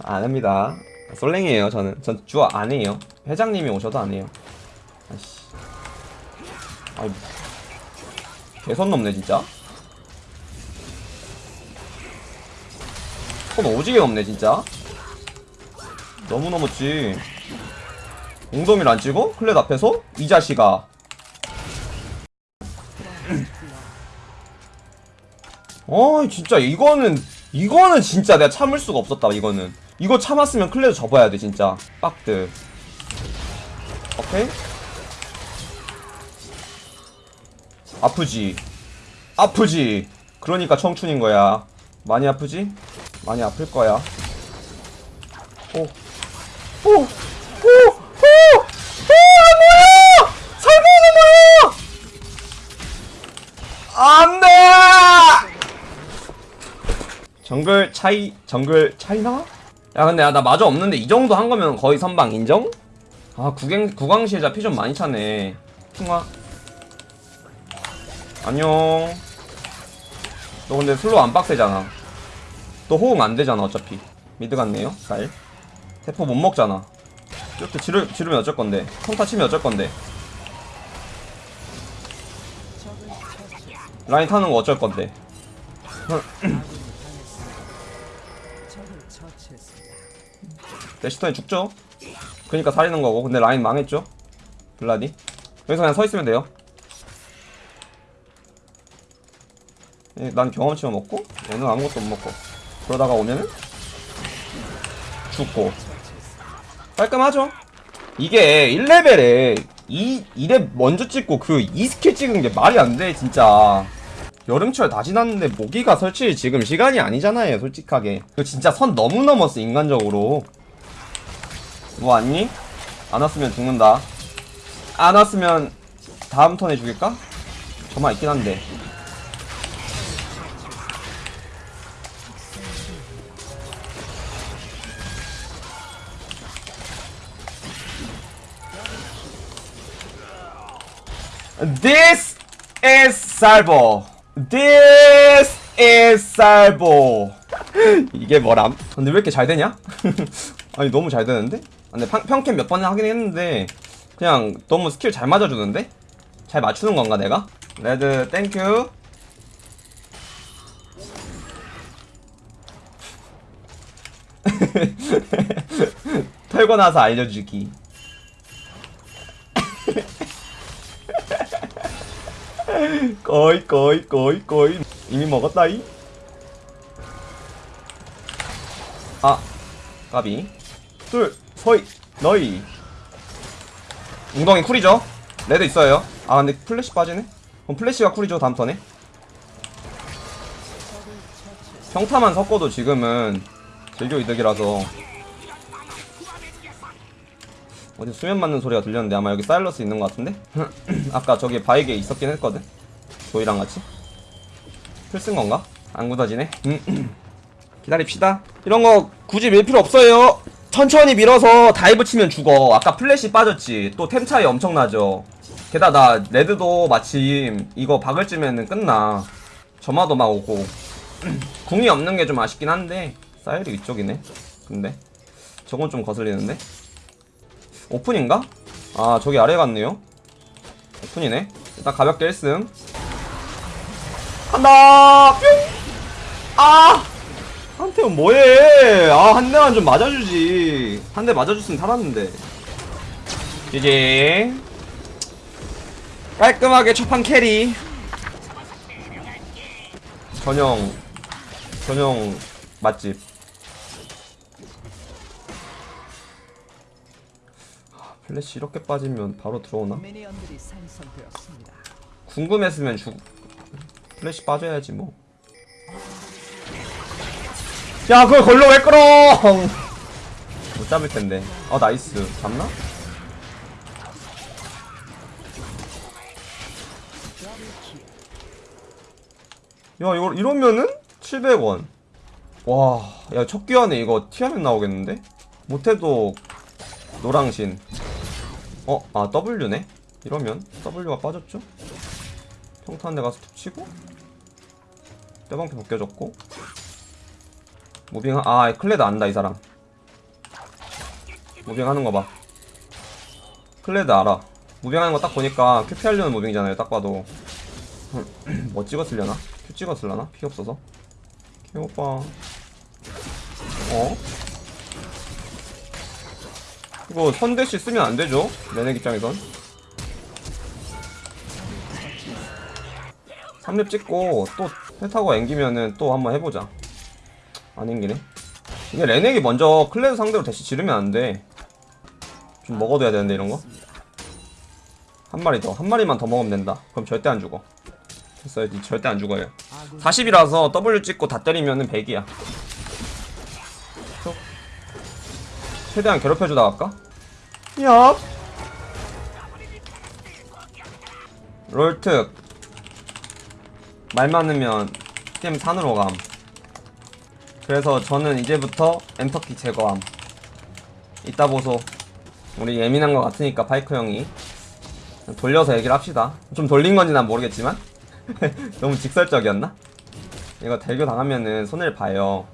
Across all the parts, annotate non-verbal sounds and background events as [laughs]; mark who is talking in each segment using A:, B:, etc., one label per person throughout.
A: 안 합니다. 솔랭이에요 저는. 전 주어 안 해요. 회장님이 오셔도 안 해요. 아이씨. 아이 개선 넘네 진짜. 손 오지게 넘네 진짜. 너무 넘었지. 웅dom이를 안 찍어? 클렛 앞에서? 이 자식아. [clears throat] 어 진짜 이거는 이거는 진짜 내가 참을 수가 없었다 이거는 이거 참았으면 클레드 접어야 돼 진짜 빡드 오케이 아프지 아프지 그러니까 청춘인 거야 많이 아프지? 많이 아플 거야 오 오! 오! 오! 오! 뭐야! 살고는 뭐야! 안돼! 정글 차이 정글 차이나? 야 근데 야, 나 마저 없는데 이 정도 한 거면 거의 선방 인정? 아 구경 구강시자 피 좀 많이 차네. 핑화. 안녕. 너 근데 슬로우 안 빡세잖아. 또 호응 안 되잖아 어차피. 미드 같네요 쌀 대포 못 먹잖아. 이렇게 지르, 지르면 어쩔 건데. 평타 치면 어쩔 건데. 라인 타는 거 어쩔 건데 [clears throat] 대시턴이 죽죠? 그니까 살리는 거고. 근데 라인 망했죠? 블라디? 여기서 그냥 서 있으면 돼요. 예, 난 경험치만 먹고 얘는 아무것도 못 먹고. 그러다가 오면은 죽고. 깔끔하죠? 이게 1레벨에 2, 2렙 먼저 찍고 그 2스킬 찍은 게 말이 안 돼 진짜. 여름철 다 지났는데 모기가 설치 지금 시간이 아니잖아요 솔직하게. 이거 진짜 선 너무 넘었어 인간적으로 뭐 왔니? 안 왔으면 죽는다 안 왔으면 다음 턴에 죽일까? 저만 있긴 한데 This is Salvo. This is Salvo. [gasps] 이게 뭐람? 근데 왜 이렇게 잘 되냐? [laughs] 아니 너무 잘 되는데? 아, 근데 평, 평캠 몇 번 하긴 했는데 그냥 너무 스킬 잘 맞아주는데? 잘 맞추는 건가 내가? red thank you. [laughs] 털고 나서 알려주기. [laughs] 거의 거의 거의 거의. 이미 먹었다이. 아 까비. 둘 서이 너희 웅덩이 쿨이죠? red 있어요. 아 근데 플래시 빠지네? 그럼 플래시가 쿨이죠 다음 턴에? 평타만 섞어도 지금은 딜교 이득이라서. 어디 수면 맞는 소리가 들렸는데 아마 여기 사일러스 있는 것 같은데? [clears throat] 아까 저기 바위게 있었긴 했거든. 조이랑 같이. 필 쓴 건가? 안 굳어지네? [clears throat] 기다립시다. 이런 거 굳이 밀 필요 없어요 천천히 밀어서 dive 치면 죽어. 아까 플래시 빠졌지. 또 템 차이 엄청나죠. 게다가 나 red도 마침 이거 박을 쯤에는 끝나. 점화도 막 오고. [clears throat] 궁이 없는 게 좀 아쉽긴 한데 사일이 이쪽이네. 근데. 저건 좀 거슬리는데. 오픈인가? 아 저기 아래 갔네요. 오픈이네. 일단 가볍게 1승. 간다! 뿅! 아! 한태훈 뭐해? 아 한 대만 좀 맞아주지. 한 대 맞아줬으면 살았는데. 이제 깔끔하게 첫판 carry. 전용 전용 맛집. 아, 플래시 이렇게 빠지면 바로 들어오나? 궁금했으면 죽 플래시 빠져야지 뭐. 야 그걸 걸로 왜 끌어? 못 잡을 텐데. 어 nice. 잡나? 야 이거 이러면은 700원. 와, 야 첫 귀환에 이거 티아맷 나오겠는데? 못해도 노랑신. 어, 아 W네. 이러면 W가 빠졌죠? 평타 한 대 가서 툭 치고 뼈방패 벗겨졌고 moving 아 클레드 안다 이 사람 moving하는 거봐 클레드 알아 moving하는 거 딱 보니까 Q 피하려는 moving이잖아요 딱 봐도 [clears throat] 뭐 찍었으려나? 큐 찍었으려나? 피 없어서 큐 오빠 어? 이거 선대시 쓰면 안 되죠? 내내 입장에선 3렙 찍고 또 회타고 앵기면은 또 한번 해보자 안 앵기네 이게 레넥이 먼저 클레드 상대로 대시 지르면 안돼. 좀 먹어둬야 되는데 이런거? 한 마리 더 한 마리만 더 먹으면 된다. 그럼 절대 안 죽어. 됐어요. 이 절대 안 죽어요.
B: 아군
A: 40이라서 W 찍고 다 때리면은 100이야. 최대한 괴롭혀주다 갈까? 얍! 롤특. 말 많으면 게임 산으로 감 그래서 저는 이제부터 엔터키 제거함. 이따 보소. 우리 예민한 것 같으니까 파이크 형이 돌려서 얘기를 합시다. 좀 돌린 건지 난 모르겠지만. [laughs] 너무 직설적이었나? 이거 딜교 당하면은 손해를 봐요.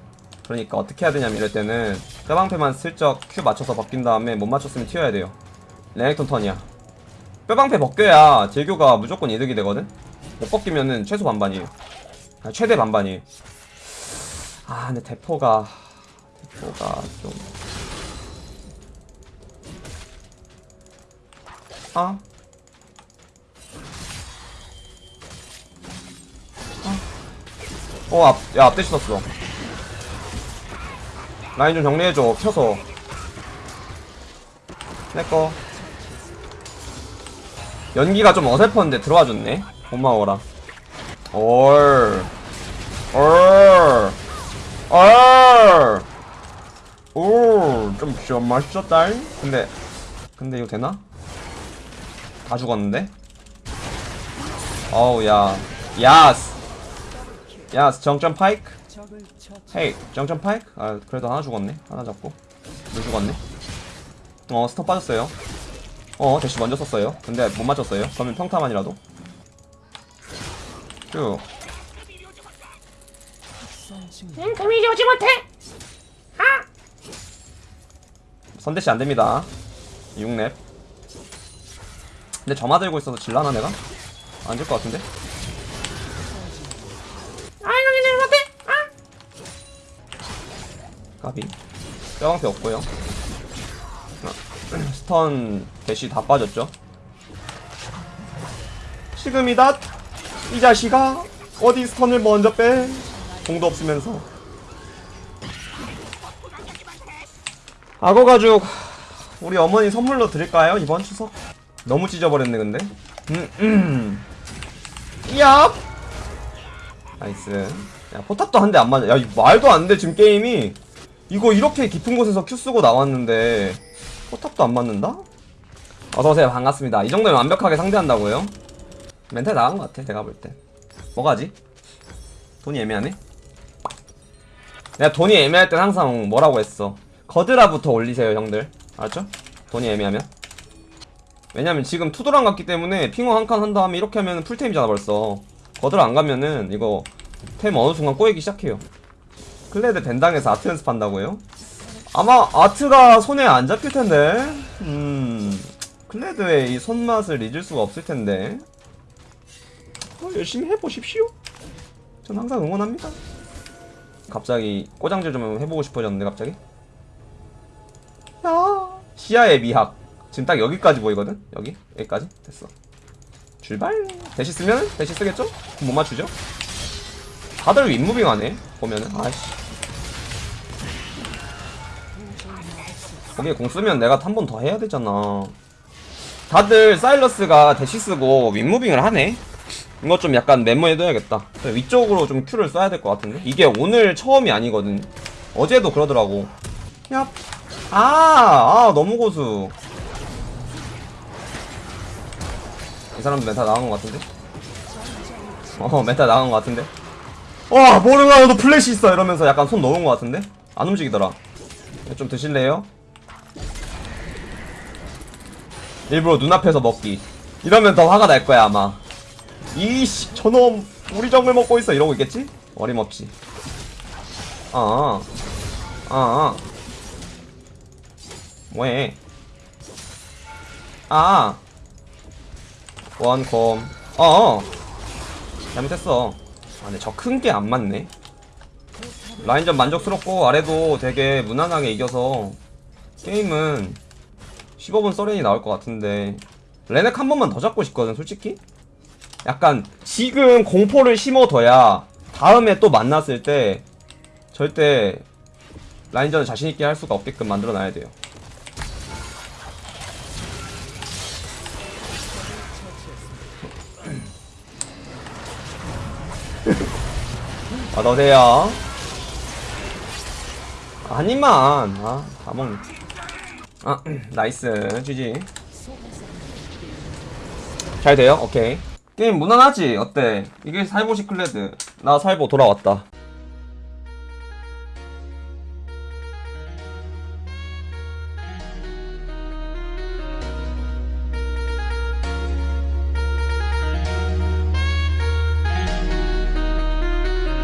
A: 그러니까 어떻게 해야 되냐면 이럴 때는 뼈방패만 슬쩍 Q 맞춰서 벗긴 다음에 못 맞췄으면 튀어야 돼요. 레넥톤 턴이야. 뼈방패 벗겨야 딜교가 무조건 이득이 되거든? 못 벗기면은 최소 반반이에요. 아, 최대 반반이에요 아 근데 대포가 대포가 좀 아? 어, 앞, 야, 앞대시 썼어. 라인 좀 정리해줘, 켜서. 내꺼. 연기가 좀 어설펐는데 들어와줬네. 고마워라. 얼. 얼. 얼. 오, 좀 진짜 맛있었다. 근데, 근데 이거 되나? 다 죽었는데? 어우, 야. 야스. 야스, 정점 파이크. 헤이 정점 파이크? 아 그래도 하나 죽었네 하나 잡고 물 죽었네 어 스톱 빠졌어요 어 대시 먼저 썼어요 근데 못 맞췄어요 그러면 평타만이라도 쭉
C: 응, 금이 오지 못해.
A: 선대시 안됩니다. 6렙. 근데 점화 들고 있어서 질라나 내가? 안 질 것 같은데?
C: 아이고, 니네 못해. 아,
A: 까비. 뼈방패 없고요. [clears throat] stun 대시 다 빠졌죠? 지금이다 이 자식아! 어디 stun을 먼저 빼 궁도 없으면서 악어 가죽 우리 어머니 선물로 드릴까요 이번 추석 너무 찢어버렸네 근데 음, 음. 얍 nice 야 포탑도 한 대 안 맞아 야 말도 안 돼 지금 게임이 이거 이렇게 깊은 곳에서 Q 쓰고 나왔는데 포탑도 안 맞는다? 어서오세요 반갑습니다 이 정도면 완벽하게 상대한다고요? 멘탈 나간 것 같아 내가 볼때 뭐가지? 돈이 애매하네? 내가 돈이 애매할 땐 항상 뭐라고 했어 거드라부터 올리세요 형들 알았죠? 돈이 애매하면 왜냐면 지금 two도란 갔기 때문에 핑와 한 칸 한 다음에 이렇게 하면 full템이잖아 벌써 거드라 안 가면은 이거 템 어느 순간 꼬이기 시작해요 클레드 ban당해서 아트 연습한다고요? 아마 아트가 손에 안 잡힐 텐데. 음. 클레드의 이 손맛을 잊을 수가 없을 텐데. 어, 열심히 해보십시오. 전 항상 응원합니다. 갑자기 꼬장질 좀 해보고 싶어졌는데 갑자기. 야 시야의 미학. 지금 딱 여기까지 보이거든. 여기 여기까지 됐어. 출발. 대시 쓰면 대시 쓰겠죠? 못 맞추죠? 다들 윗moving 하네 보면은 아이씨 거기에 궁 쓰면 내가 한 번 더 해야 되잖아 다들 사일러스가 대시 쓰고 윗moving을 하네 이거 좀 약간 메모해둬야겠다. 위쪽으로 좀 Q를 써야 될 것 같은데? 이게 오늘 처음이 아니거든. 어제도 그러더라고. 야, 아, 아 너무 고수. 이 사람도 멘탈 나간 것 같은데? 어 멘탈 나간 것 같은데? 와 모르가 너도 플래시 있어! 이러면서 약간 손 놓은 것 같은데? 안 움직이더라. 좀 드실래요? 일부러 눈앞에서 먹기. 이러면 더 화가 날 거야 아마 이씨 저놈 우리 정글 먹고 있어. 이러고 있겠지? 어림없지 아, 아, 아. 뭐해? 아. 원콤. 어어. 잘못했어. 아 근데 저 큰 게 안 맞네. 라인전 만족스럽고 아래도 되게 무난하게 이겨서 게임은 15분 서렌이 나올 것 같은데. 레넥 한 번만 더 잡고 싶거든 솔직히 약간 지금 공포를 심어둬야 다음에 또 만났을 때 절대 라인전을 자신있게 할 수가 없게끔 만들어 놔야 돼요. 어서오세요. 아니만. 아 다 먹네. 아 [clears throat] nice. GG 잘 돼요? 오케이 게임 무난하지? 어때? 이게 살보 시클레드 나 살보 돌아왔다